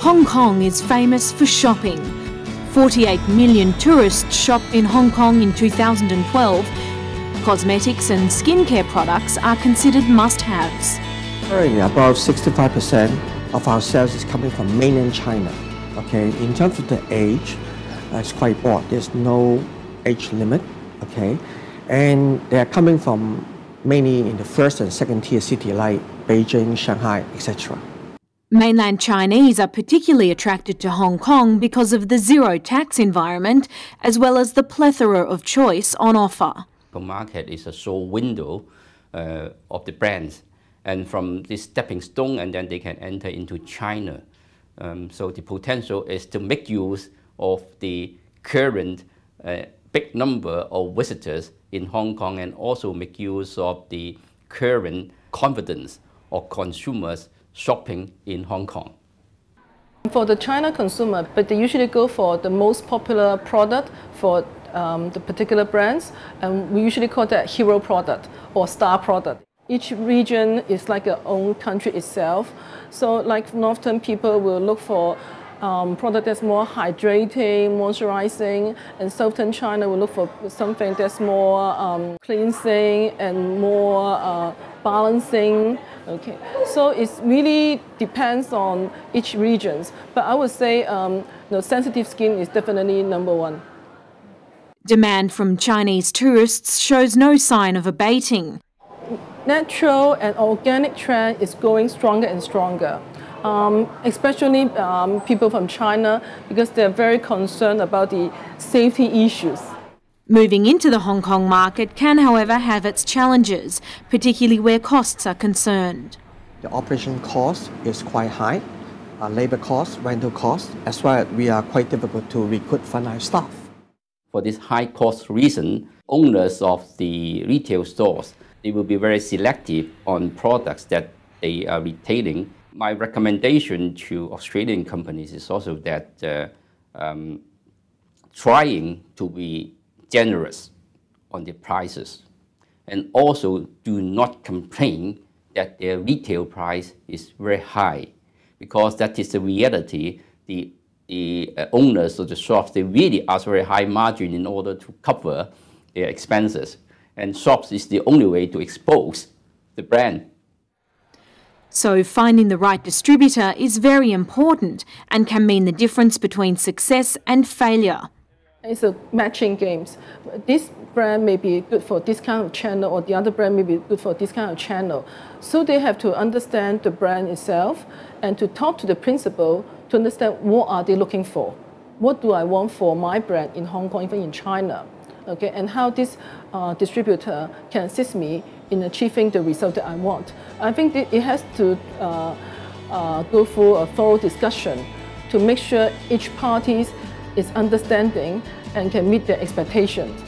Hong Kong is famous for shopping. 48 million tourists shopped in Hong Kong in 2012. Cosmetics and skincare products are considered must-haves. Currently, about 65% of our sales is coming from mainland China. Okay, in terms of the age, uh, it's quite broad. There's no age limit. Okay, and they are coming from mainly in the first and second tier city like Beijing, Shanghai, etc. Mainland Chinese are particularly attracted to Hong Kong because of the zero tax environment as well as the plethora of choice on offer. The market is a show window uh, of the brands and from this stepping stone and then they can enter into China. Um, so the potential is to make use of the current uh, big number of visitors in Hong Kong and also make use of the current confidence of consumers shopping in Hong Kong. For the China consumer, but they usually go for the most popular product for um, the particular brands, and we usually call that hero product or star product. Each region is like a own country itself. So like northern people will look for um, product that's more hydrating, moisturizing, and southern China will look for something that's more um, cleansing and more uh, balancing. Okay, so it really depends on each regions. But I would say um, you know, sensitive skin is definitely number one. Demand from Chinese tourists shows no sign of abating. Natural and organic trend is growing stronger and stronger um, especially um, people from China, because they're very concerned about the safety issues. Moving into the Hong Kong market can, however, have its challenges, particularly where costs are concerned. The operation cost is quite high, uh, labor cost, rental cost, as well as we are quite difficult to recruit frontline staff. For this high cost reason, owners of the retail stores, they will be very selective on products that they are retailing my recommendation to Australian companies is also that uh, um, trying to be generous on the prices and also do not complain that their retail price is very high because that is the reality. The, the uh, owners of the shops, they really ask very high margin in order to cover their expenses. And shops is the only way to expose the brand so finding the right distributor is very important and can mean the difference between success and failure. It's a matching games. This brand may be good for this kind of channel or the other brand may be good for this kind of channel. So they have to understand the brand itself and to talk to the principal to understand what are they looking for. What do I want for my brand in Hong Kong, even in China? Okay, and how this uh, distributor can assist me in achieving the result that I want. I think it has to uh, uh, go through a thorough discussion to make sure each party is understanding and can meet their expectations.